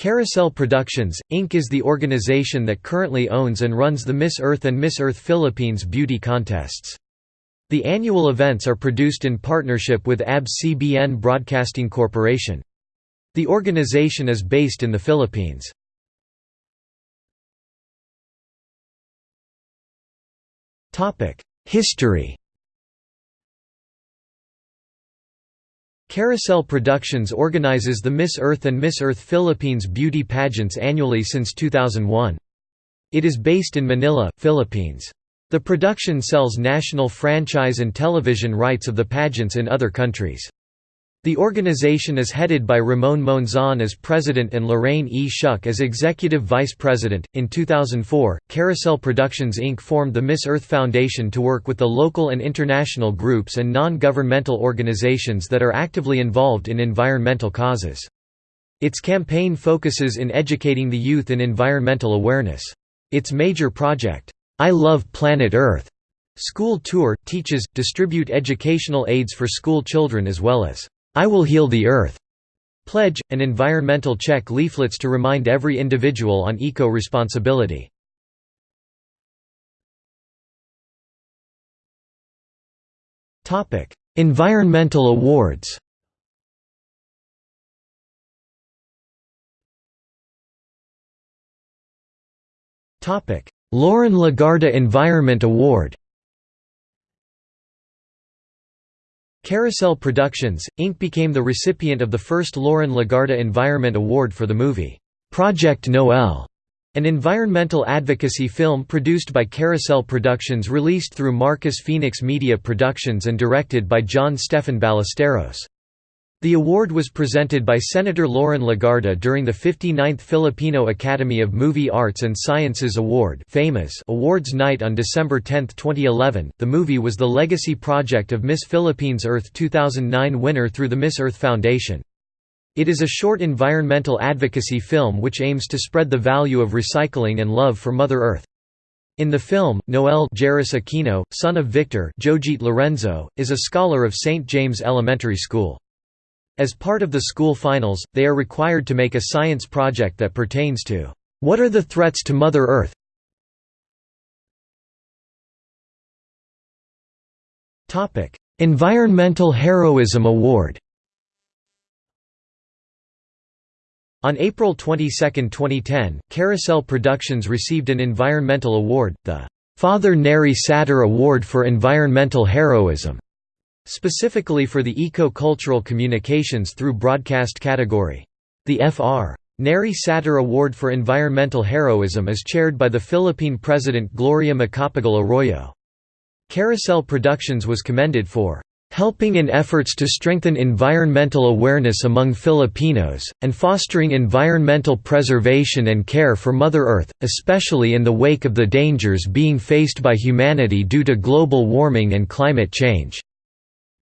Carousel Productions, Inc. is the organization that currently owns and runs the Miss Earth and Miss Earth Philippines beauty contests. The annual events are produced in partnership with ABS-CBN Broadcasting Corporation. The organization is based in the Philippines. History Carousel Productions organizes the Miss Earth and Miss Earth Philippines beauty pageants annually since 2001. It is based in Manila, Philippines. The production sells national franchise and television rights of the pageants in other countries. The organization is headed by Ramon Monzon as president and Lorraine E. Schuck as executive vice president. In 2004, Carousel Productions Inc. formed the Miss Earth Foundation to work with the local and international groups and non governmental organizations that are actively involved in environmental causes. Its campaign focuses in educating the youth in environmental awareness. Its major project, I Love Planet Earth, school tour, teaches, distribute educational aids for school children as well as I Will Heal the Earth. Pledge, and environmental check leaflets to remind every individual on eco-responsibility. environmental awards. Loren Legarda Environment Award Carousel Productions, Inc. became the recipient of the first Loren Legarda Environment Award for the movie, "'Project Noel", an environmental advocacy film produced by Carousel Productions released through Marcus Phoenix Media Productions and directed by John Stefan Ballesteros. The award was presented by Senator Loren Legarda during the 59th Filipino Academy of Movie Arts and Sciences Award FAMAS Awards night on December 10, 2011. The movie was the legacy project of Miss Philippines Earth 2009 winner through the Miss Earth Foundation. It is a short environmental advocacy film which aims to spread the value of recycling and love for Mother Earth. In the film, Noel Jairus Aquino, son of Victor Jojit Lorenzo, is a scholar of St. James Elementary School. As part of the school finals, they are required to make a science project that pertains to, "...what are the threats to Mother Earth?" Environmental Heroism Award On April 22, 2010, Carousel Productions received an environmental award, the Father Neri Satur Award for Environmental Heroism. Specifically for the eco-cultural communications through broadcast category. The Fr. Neri Satur Award for Environmental Heroism is chaired by the Philippine President Gloria Macapagal Arroyo. Carousel Productions was commended for helping in efforts to strengthen environmental awareness among Filipinos, and fostering environmental preservation and care for Mother Earth, especially in the wake of the dangers being faced by humanity due to global warming and climate change.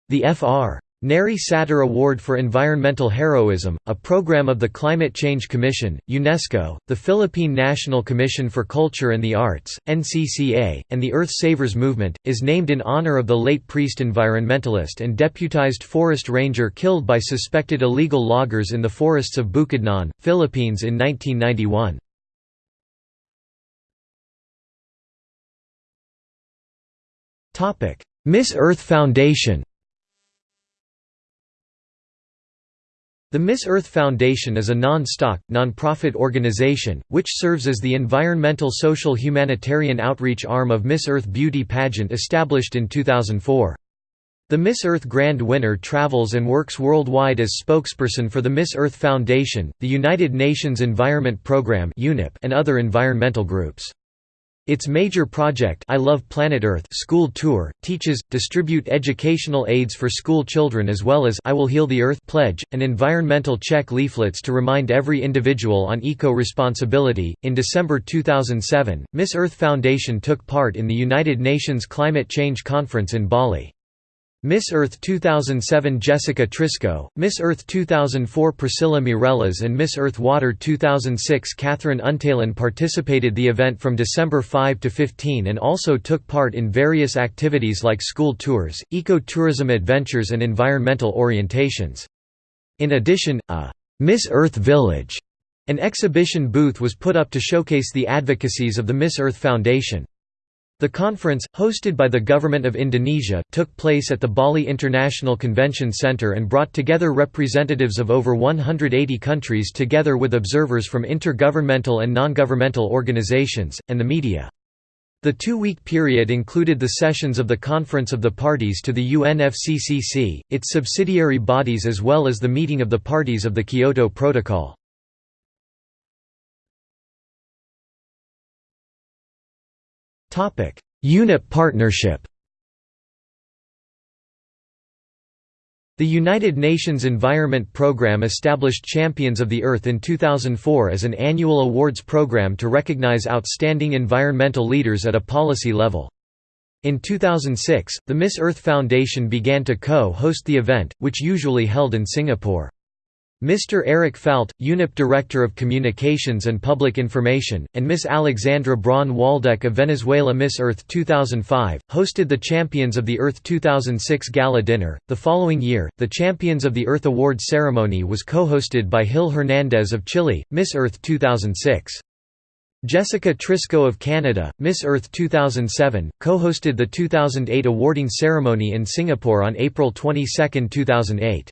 The Fr. Neri Satur Award for Environmental Heroism, a program of the Climate Change Commission, UNESCO, the Philippine National Commission for Culture and the Arts, NCCA, and the Earth Savers Movement, is named in honor of the late priest environmentalist and deputized forest ranger killed by suspected illegal loggers in the forests of Bukidnon, Philippines in 1991. Miss Earth Foundation The Miss Earth Foundation is a non-stock, non-profit organization, which serves as the environmental social humanitarian outreach arm of Miss Earth Beauty Pageant established in 2004. The Miss Earth Grand winner travels and works worldwide as spokesperson for the Miss Earth Foundation, the United Nations Environment Programme and other environmental groups. Its major project I Love Planet Earth school tour, teaches, distribute educational aids for school children as well as I Will Heal the Earth pledge, and environmental check leaflets to remind every individual on eco-responsibility. In December 2007, Miss Earth Foundation took part in the United Nations Climate Change Conference in Bali. Miss Earth 2007 Jessica Trisko, Miss Earth 2004 Priscilla Meirelles and Miss Earth Water 2006 Catherine Untalan participated the event from December 5 to 15 and also took part in various activities like school tours, eco-tourism adventures and environmental orientations. In addition, a «Miss Earth Village» An exhibition booth was put up to showcase the advocacies of the Miss Earth Foundation. The conference, hosted by the Government of Indonesia, took place at the Bali International Convention Center and brought together representatives of over 180 countries together with observers from intergovernmental and non-governmental organizations, and the media. The two-week period included the sessions of the Conference of the Parties to the UNFCCC, its subsidiary bodies as well as the meeting of the parties of the Kyoto Protocol. UNEP partnership The United Nations Environment Programme established Champions of the Earth in 2004 as an annual awards program to recognize outstanding environmental leaders at a policy level. In 2006, the Miss Earth Foundation began to co-host the event, which usually held in Singapore. Mr. Eric Falt, UNEP Director of Communications and Public Information, and Miss Alexandra Braun Waldeck of Venezuela Miss Earth 2005, hosted the Champions of the Earth 2006 Gala Dinner. The following year, the Champions of the Earth Award ceremony was co-hosted by Hil Hernandez of Chile, Miss Earth 2006. Jessica Trisko of Canada, Miss Earth 2007, co-hosted the 2008 awarding ceremony in Singapore on April 22, 2008.